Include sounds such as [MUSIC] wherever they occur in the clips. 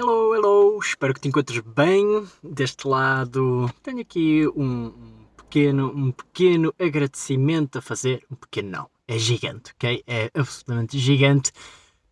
Hello, hello, espero que te encontres bem. Deste lado tenho aqui um, pequeno, um pequeno agradecimento a fazer. Um pequeno não, é gigante, ok? É absolutamente gigante.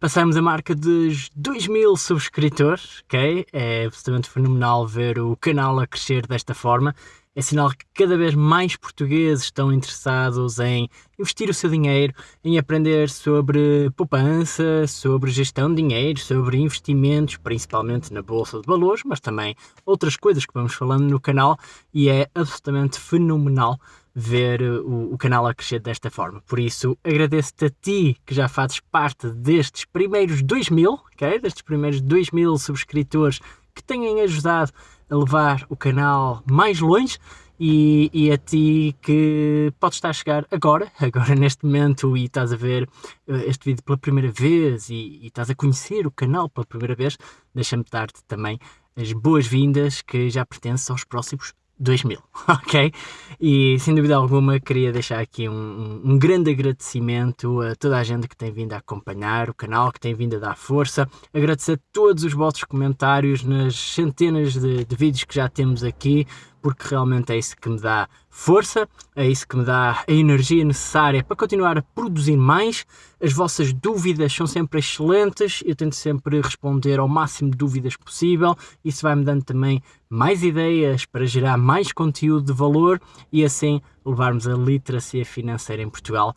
Passamos a marca dos 2 mil subscritores, ok? É absolutamente fenomenal ver o canal a crescer desta forma é sinal que cada vez mais portugueses estão interessados em investir o seu dinheiro, em aprender sobre poupança, sobre gestão de dinheiro, sobre investimentos, principalmente na Bolsa de Valores, mas também outras coisas que vamos falando no canal e é absolutamente fenomenal ver o, o canal a crescer desta forma. Por isso, agradeço-te a ti que já fazes parte destes primeiros 2 mil, okay? destes primeiros 2 mil subscritores que têm ajudado a levar o canal mais longe. E, e, a ti que podes estar a chegar agora, [LAUGHS] agora neste momento e estás a ver eh, este vídeo pela primeira vez e, e estás a conhecer o canal pela primeira vez, deixa-me dar-te também as boas-vindas que já pertencem aos próximos 2000, [LAUGHS] ok? E sem dúvida alguma queria deixar aqui um, um, grande agradecimento a toda a gente que tem vindo a acompanhar o canal, que tem vindo a dar força, agradecer todos os vossos comentários nas centenas de, de vídeos que já temos aqui, porque realmente é isso que me dá força, é isso que me dá a energia necessária para continuar a produzir mais. As vossas dúvidas são sempre excelentes, eu tento sempre responder ao máximo de dúvidas possível, isso vai-me dando também mais ideias para gerar mais conteúdo de valor e assim levarmos a literacia financeira em Portugal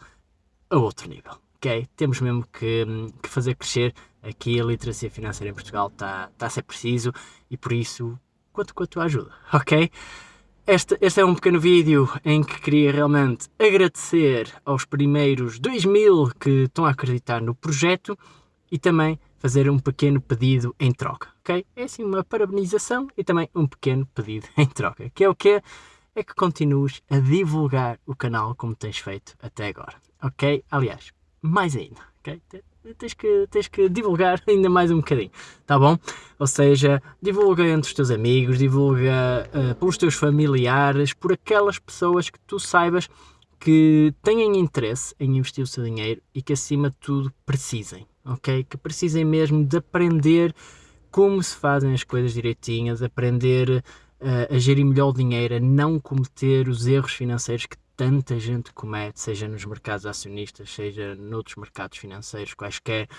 a outro nível. Ok? Temos mesmo que, que fazer crescer aqui a literacia financeira em Portugal, está tá a ser preciso e por isso quanto com a tua ajuda, ok? Este, este é um pequeno vídeo em que queria realmente agradecer aos primeiros 2 mil que estão a acreditar no projeto e também fazer um pequeno pedido em troca, ok? É assim uma parabenização e também um pequeno pedido [LAUGHS] em troca, que é o que é que continues a divulgar o canal como tens feito até agora, ok? Aliás, mais ainda, ok? Tens que, tens que divulgar [LAUGHS] ainda mais um bocadinho, tá bom? Ou seja, divulga entre os teus amigos, divulga uh, pelos teus familiares, por aquelas pessoas que tu saibas que têm interesse em investir o seu dinheiro e que acima de tudo precisem, ok? Que precisem mesmo de aprender como se fazem as coisas direitinhas, aprender uh, a gerir melhor o dinheiro, a não cometer os erros financeiros que tanta gente comete, seja nos mercados acionistas, seja noutros mercados financeiros, quaisquer,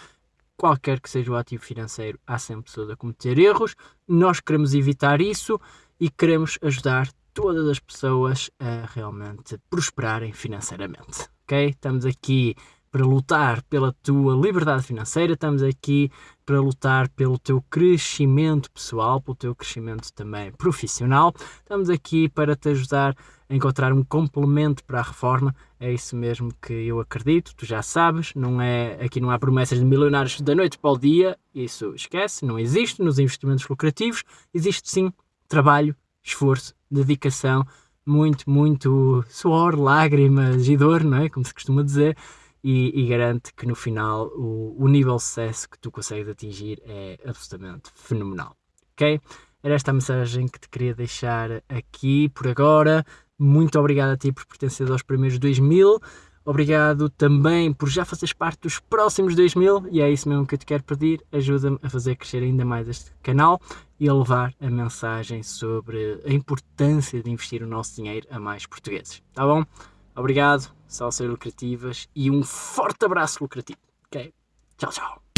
qualquer que seja o ativo financeiro, há sempre pessoas a cometer erros. Nós queremos evitar isso e queremos ajudar todas as pessoas a realmente prosperarem financeiramente. Ok? Estamos aqui para lutar pela tua liberdade financeira, estamos aqui para lutar pelo teu crescimento pessoal, pelo teu crescimento também profissional, estamos aqui para te ajudar encontrar um complemento para a reforma, é isso mesmo que eu acredito, tu já sabes, não é, aqui não há promessas de milionários da noite para o dia, isso esquece, não existe nos investimentos lucrativos, existe sim trabalho, esforço, dedicação, muito, muito suor, lágrimas e dor, não é? Como se costuma dizer, e, e garante que no final o, o nível de sucesso que tu consegues atingir é absolutamente fenomenal, ok? Era esta a mensagem que te queria deixar aqui por agora. Muito obrigado a ti por pertencer aos primeiros 2000. Obrigado também por já fazeres parte dos próximos 2000 e é isso mesmo que eu te quero pedir. Ajuda-me a fazer crescer ainda mais este canal e a levar a mensagem sobre a importância de investir o nosso dinheiro a mais portugueses. Tá bom? Obrigado, salsas lucrativas e um forte abraço lucrativo. Ok? Tchau, tchau.